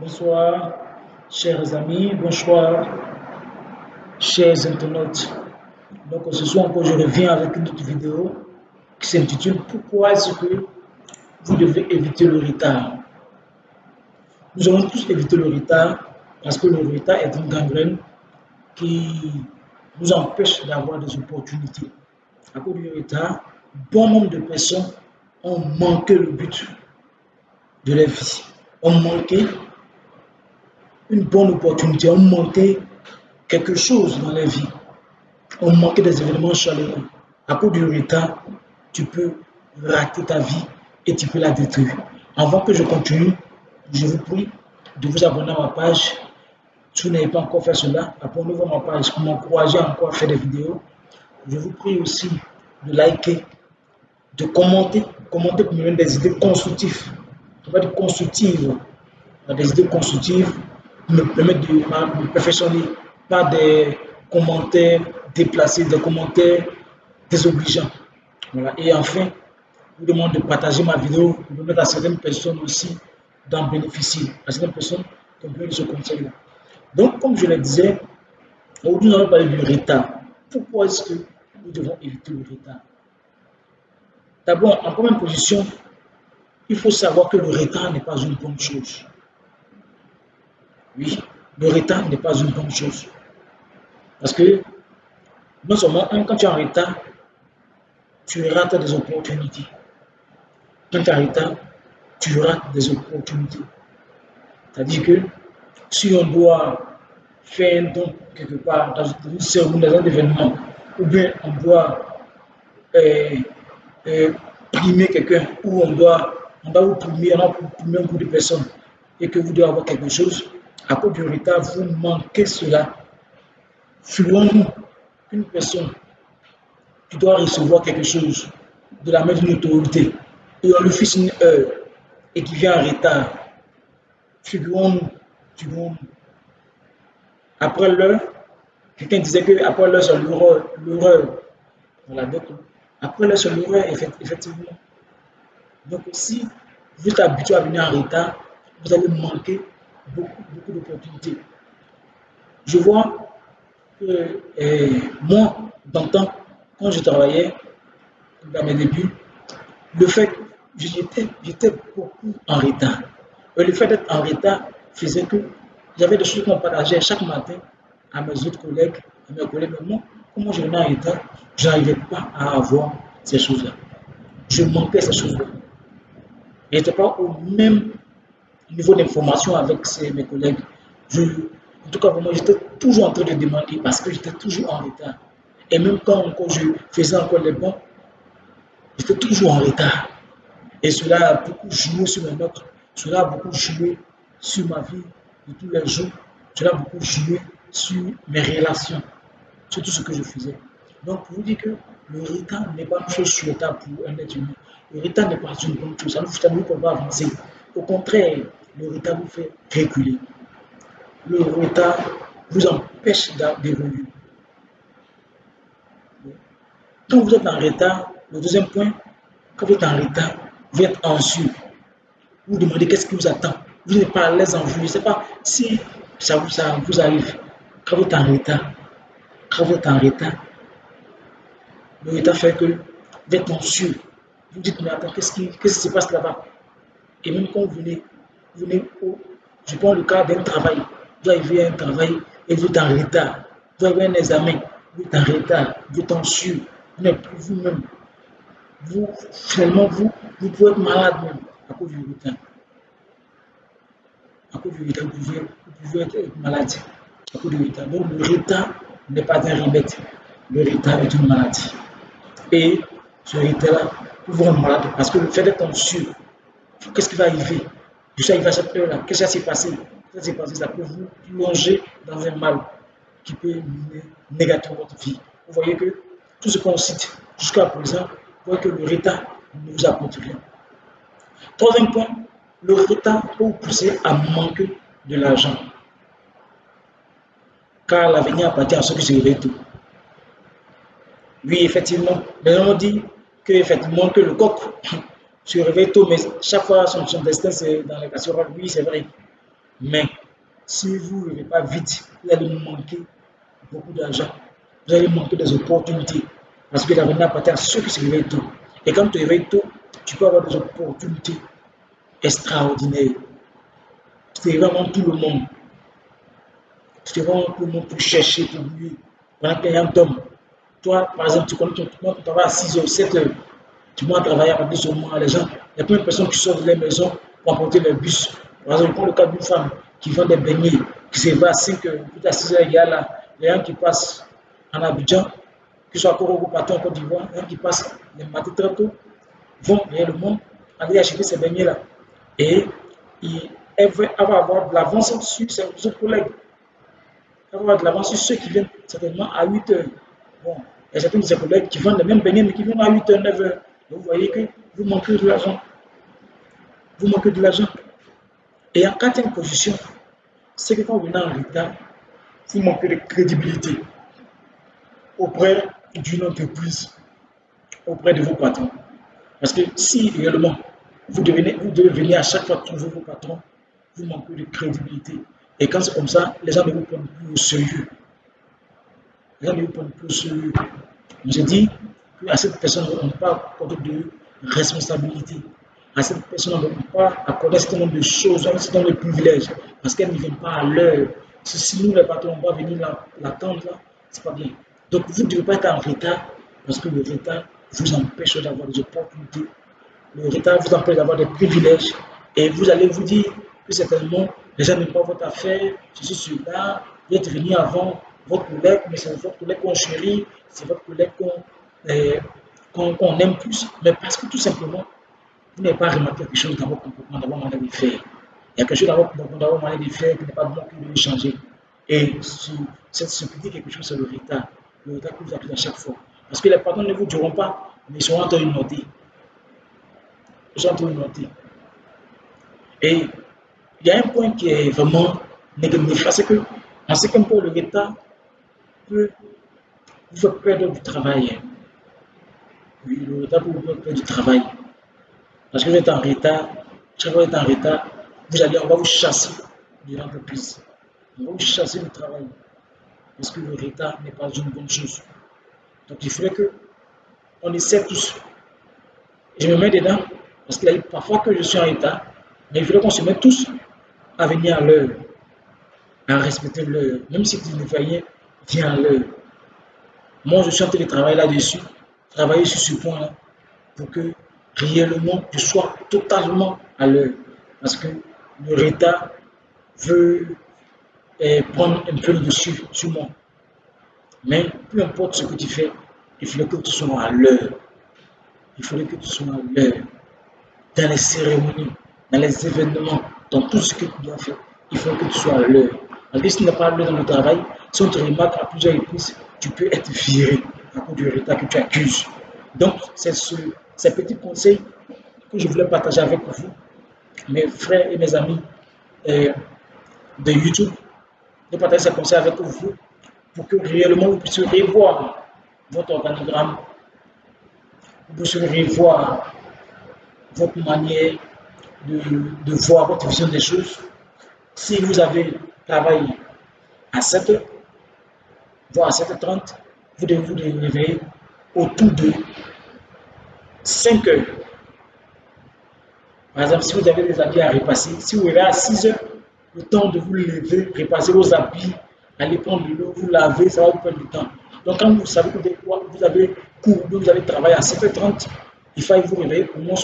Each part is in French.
Bonsoir, chers amis, bonsoir, chers internautes. Donc, ce soir encore, je reviens avec une autre vidéo qui s'intitule Pourquoi est-ce que vous devez éviter le retard? Nous allons tous éviter le retard parce que le retard est une gangrène qui nous empêche d'avoir des opportunités. À cause du retard, bon nombre de personnes ont manqué le but de leur vie, ont manqué une bonne opportunité, ont manqué quelque chose dans leur vie, ont manqué des événements chaleureux. À cause du retard, tu peux rater ta vie et tu peux la détruire. Avant que je continue, je vous prie de vous abonner à ma page. Si vous n'avez pas encore fait cela, abonnez-vous à ma page pour m'encourager encore à faire des vidéos. Je vous prie aussi de liker, de commenter, commenter pour me donner des idées constructives. Pas de constructives, des idées constructives me permettre de me perfectionner, pas des commentaires déplacés, des commentaires désobligeants. Voilà. Et enfin, je vous demande de partager ma vidéo pour permettre à certaines personnes aussi d'en bénéficier, à certaines personnes qui ont besoin de ce conseil-là. Donc, comme je le disais, aujourd'hui, nous allons parler du retard. Pourquoi est-ce que nous devons éviter le retard? D'abord, en première position, il faut savoir que le retard n'est pas une bonne chose. Oui, le retard n'est pas une bonne chose. Parce que, non seulement, quand tu es en retard, tu rates des opportunités. Quand tu es en retard, tu rates des opportunités. C'est-à-dire que si on doit faire un don quelque part dans une cérémonie, dans un événement, ou bien on doit euh, euh, primer quelqu'un, ou on doit, on doit vous primer, on primer un groupe de personnes, et que vous devez avoir quelque chose, à cause du retard, vous manquez cela. Fluons-nous une personne qui doit recevoir quelque chose de la main d'une autorité et on lui une heure et qui vient en retard. Figurons-nous. Après l'heure, quelqu'un disait que après l'heure, c'est l'horreur. Voilà, donc, après l'heure, c'est l'horreur, effectivement. Donc, si vous êtes habitué à venir en retard, vous allez manquer beaucoup, beaucoup d'opportunités. Je vois que eh, moi, dans quand je travaillais dans mes débuts, le fait que j'étais beaucoup en retard. Et le fait d'être en retard faisait que j'avais des choses qu'on partageait chaque matin à mes autres collègues, à mes collègues. Mais moi, comment je venais en retard, je n'arrivais pas à avoir ces choses-là. Je manquais ces choses-là. Je n'étais pas au même niveau d'information avec mes collègues. Je, en tout cas, moi, j'étais toujours en train de demander parce que j'étais toujours en retard. Et même quand encore je faisais encore les bons, j'étais toujours en retard. Et cela a beaucoup joué sur mes notes. Cela a beaucoup joué sur ma vie de tous les jours. Cela a beaucoup joué sur mes relations, sur tout ce que je faisais. Donc, pour vous dire que le retard n'est pas une chose souhaitable pour un être humain. Le retard n'est pas une bonne chose. Ça ne nous fait pas avancer. Au contraire, le retard vous fait reculer. Le retard vous empêche d'évoluer. Quand vous êtes en retard, le deuxième point, quand vous êtes en retard, vous êtes anxieux. Vous vous demandez qu'est-ce qui vous attend. Vous n'êtes pas à l'aise en vous. Je ne sais pas si ça vous, arrive. Quand vous êtes en retard, quand vous êtes en retard, le retard fait que vous êtes anxieux. Vous dites, mais attends, qu'est-ce qui se passe là-bas? Et même quand vous venez venez je prends le cas d'un travail, vous arrivez à un travail et vous êtes en retard, vous avez un examen, vous êtes en retard, vous êtes anxieux, vous n'êtes plus vous-même. Vous, finalement, vous, vous pouvez être malade même à cause du retard. À cause du retard, vous pouvez, vous pouvez être malade à cause du retard. Donc, le retard n'est pas un remède. Le retard est une maladie. Et ce retard-là, vous vous rendre malade parce que le fait d'être anxieux, qu'est-ce qui va arriver? Tout ça, il va cette là Qu'est-ce qui s'est passé Ça s'est passé, ça peut vous plonger dans un mal qui peut mener négativement votre vie. Vous voyez que tout ce qu'on cite jusqu'à présent, vous voyez que le retard ne vous apporte rien. Troisième point, le retard peut vous pousser à manquer de l'argent. Car l'avenir appartient à ceux qui se réveillent tôt. Oui, effectivement, mais on dit que, effectivement, que le coq se réveille tôt, mais chaque fois son, destin c'est dans les casseroles. Oui, c'est vrai. Mais si vous ne levez pas vite, vous allez manquer beaucoup d'argent. Vous allez manquer des opportunités. Parce que l'avenir appartient à ceux qui se réveillent tôt. Et quand tu réveilles tôt, tu peux avoir des opportunités extraordinaires. Tu te vraiment tout le monde. Tu te vraiment tout le monde pour chercher, pour lui. Pendant qu'il y un homme. Toi, par exemple, tu connais ton travail à 6 h 7 h Tu vas travailler à partir moment. Les gens, il y a plein de personnes qui sortent de leur maison pour apporter leur bus. Par exemple, prends le cas d'une femme qui vend des beignets, qui se va à 5 h, puis à 6 h, il y a là, les gens qui passent en Abidjan, ce soit encore au Paton, en Côte d'Ivoire, les gens qui passent les matins très tôt, vont réellement aller acheter ces beignets-là. Et elle va avoir de l'avance sur ses collègues. Elle va avoir de l'avance sur ceux qui viennent certainement à 8 h. Bon, il y a certains de ses collègues qui vendent les mêmes beignets, mais qui viennent à 8 h, 9 h. Donc vous voyez que vous manquez de l'argent. Vous manquez de l'argent. Et en quatrième position, c'est que quand vous venez en retard, vous manquez de crédibilité auprès d'une entreprise, auprès de vos patrons. Parce que si réellement vous devez, vous devez venir à chaque fois trouver vos patrons, vous manquez de crédibilité. Et quand c'est comme ça, les gens ne vous prennent plus au sérieux. Les gens ne vous prennent plus au sérieux. On se qu'à cette personne, on n'a pas de responsabilité à cette personne ne peut pas accorder un certain nombre de choses, un certain nombre de privilèges, parce qu'elle ne vient pas à l'heure. Si nous, les patrons, on va venir l'attendre, là, c'est pas bien. Donc, vous ne devez pas être en retard, parce que le retard vous empêche d'avoir des opportunités. Le retard vous empêche d'avoir des privilèges. Et vous allez vous dire que certainement, les gens n'aiment pas votre affaire, ceci, cela, vous êtes venu avant votre collègue, mais c'est votre collègue qu'on chérit, c'est votre collègue qu'on qu aime plus, mais parce que tout simplement, vous n'avez pas remarqué quelque chose dans votre comportement, dans votre manière de faire. Il y a quelque chose dans votre dans votre de faire qui n'est pas bon que vous changer. Et si cette stupidité, quelque chose, c'est le retard. Le retard que vous avez à chaque fois. Parce que les patrons ne vous diront pas, mais ils sont en train de noter. Ils sont en train de noter. Et il y a un point qui est vraiment négatif, c'est que, en ce qui le retard peut vous faire perdre du travail. Le retard peut vous faire du travail. Parce que vous êtes en retard, chaque fois que vous êtes en retard, vous allez, on va vous chasser de l'entreprise. On va vous chasser du travail. Parce que le retard n'est pas une bonne chose. Donc il faudrait que on essaie tous. Je me mets dedans, parce qu'il parfois que je suis en retard, mais il faudrait qu'on se mette tous à venir à l'heure, à respecter l'heure. Même si tu ne fais rien, viens à l'heure. Moi, je suis en travailler là-dessus, travailler sur ce point-là, pour que réellement je sois totalement à l'heure. Parce que le retard veut eh, prendre un peu le dessus sur moi. Mais peu importe ce que tu fais, il faudrait que tu sois à l'heure. Il faudrait que tu sois à l'heure. Dans les cérémonies, dans les événements, dans tout ce que tu dois faire, il faut que tu sois à l'heure. Parce que si tu n'es pas à l'heure dans le travail, si on te remarque à plusieurs reprises, tu peux être viré du retard que tu accuses. Donc, c'est ce ces petits conseils que je voulais partager avec vous, mes frères et mes amis euh, de YouTube, de partager ces conseils avec vous pour que réellement vous puissiez revoir votre organigramme, vous puissiez revoir votre manière de, voir votre vision des choses. Si vous avez travaillé à 7 h voire à 7h30, vous devez vous réveiller autour de 5 heures. Par exemple, si vous avez des habits à repasser, si vous avez à 6 heures, le temps de vous lever, repasser vos habits, aller prendre de l'eau, vous laver, ça va vous prendre du temps. Donc, quand vous savez que vous avez cours, vous avez travaillé à 7h30, il faut vous réveiller au moins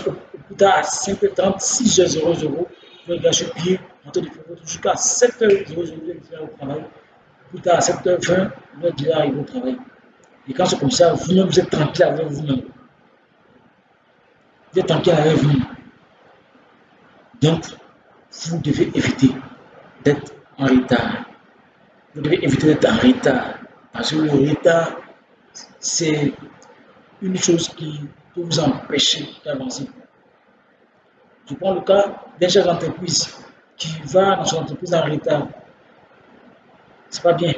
plus tard à 5h30, 6h00, vous allez gâcher pied, en de faire votre jusqu'à 7h00, vous allez faire au travail. Plus tard à 7h20, vous êtes déjà arrivé au travail. Et quand c'est comme ça, vous-même, vous êtes tranquille avec vous-même vous êtes en quelle avec vous. Donc, vous devez éviter d'être en retard. Vous devez éviter d'être en retard. Parce que le retard, c'est une chose qui peut vous empêcher d'avancer. Je prends le cas d'un chef d'entreprise qui va dans son entreprise en retard. C'est pas bien.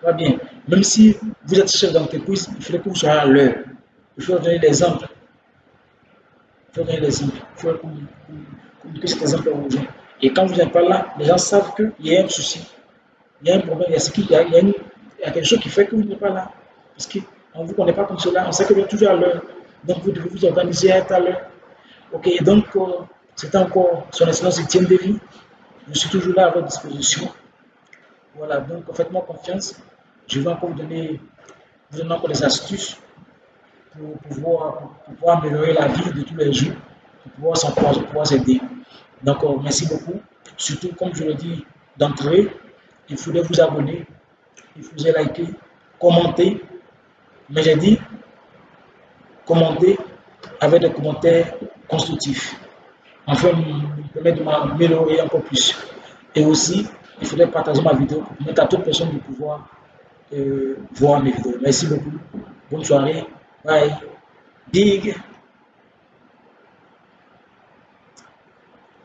Pas bien. Même si vous êtes chef d'entreprise, il faudrait que vous soyez à l'heure. Il faut donner l'exemple. Il faut donner l'exemple. Il faut communiquer cet exemple aux gens. Et quand vous n'êtes pas là, les gens savent qu'il y a un souci, il y a un problème, il y a, ce il y a, quelque chose qui fait que vous n'êtes pas là. Parce qu'on ne vous connaît pas comme cela, on sait que vous êtes toujours à l'heure. Donc vous devez vous organiser à être à l'heure. Ok, et donc euh, c'est encore son excellence Etienne Davy. Je suis toujours là à votre disposition. Voilà, donc faites-moi confiance. Je vais encore vous donner, vous des astuces pour pouvoir, améliorer la vie de tous les jours, pour pouvoir s'encourager, pour pouvoir s'aider. Donc, merci beaucoup. Surtout, comme je l'ai dit d'entrée, il faudrait vous abonner, il faudrait liker, commenter. Mais j'ai dit, commenter avec des commentaires constructifs. Enfin, me permettre de m'améliorer encore plus. Et aussi, il faudrait partager ma vidéo pour permettre à toute personne de pouvoir euh, voir mes vidéos. Merci beaucoup. Bonne soirée. Bye. Big.